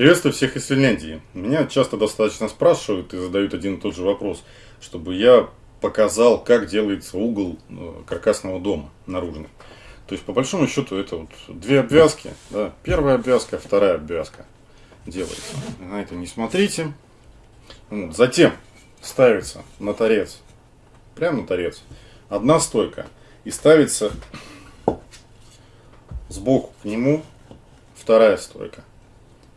Приветствую всех из Финляндии. Меня часто достаточно спрашивают и задают один и тот же вопрос, чтобы я показал, как делается угол э, каркасного дома наружный. То есть, по большому счету, это вот две обвязки. Да? Первая обвязка, вторая обвязка делается. На это не смотрите. Вот. Затем ставится на торец, прямо на торец, одна стойка. И ставится сбоку к нему вторая стойка.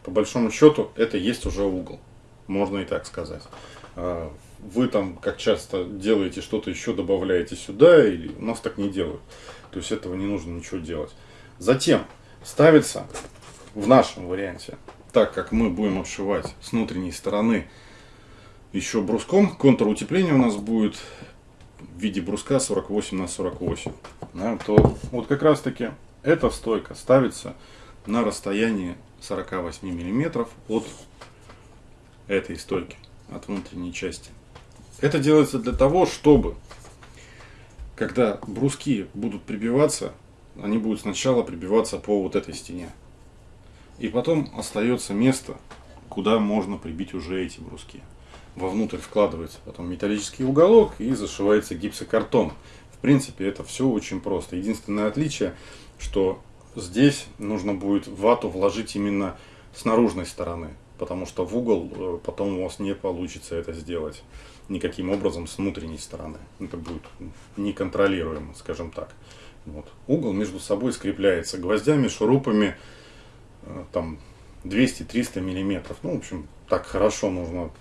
По большому счету, это есть уже угол. Можно и так сказать. А, вы там, как часто делаете что-то еще, добавляете сюда, или у нас так не делают. То есть этого не нужно ничего делать. Затем ставится в нашем варианте, так как мы будем обшивать с внутренней стороны еще бруском, контур утепления у нас будет в виде бруска 48 на 48. Да, то вот как раз таки эта стойка ставится на расстоянии 48 миллиметров от этой стойки, от внутренней части. Это делается для того, чтобы, когда бруски будут прибиваться, они будут сначала прибиваться по вот этой стене. И потом остается место, куда можно прибить уже эти бруски. Вовнутрь вкладывается потом металлический уголок и зашивается гипсокартон. В принципе, это все очень просто. Единственное отличие, что здесь нужно будет вату вложить именно с наружной стороны, потому что в угол э, потом у вас не получится это сделать никаким образом с внутренней стороны. Это будет неконтролируемо, скажем так. Вот. Угол между собой скрепляется гвоздями, шурупами, э, там 200-300 миллиметров. Ну, в общем, так хорошо нужно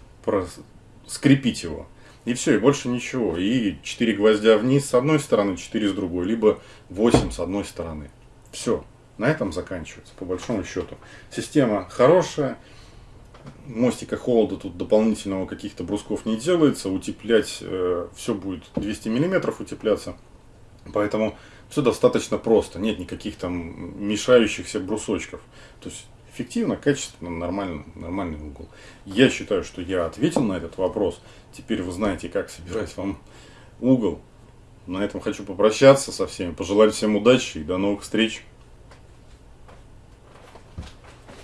скрепить его. И все, и больше ничего. И 4 гвоздя вниз с одной стороны, 4 с другой, либо 8 с одной стороны. Все, на этом заканчивается, по большому счету. Система хорошая, мостика холода тут дополнительного каких-то брусков не делается, утеплять э, все будет 200 миллиметров утепляться. Поэтому все достаточно просто, нет никаких там мешающихся брусочков. То есть эффективно, качественно, нормально, нормальный угол. Я считаю, что я ответил на этот вопрос. Теперь вы знаете, как собирать вам угол. На этом хочу попрощаться со всеми, пожелать всем удачи и до новых встреч.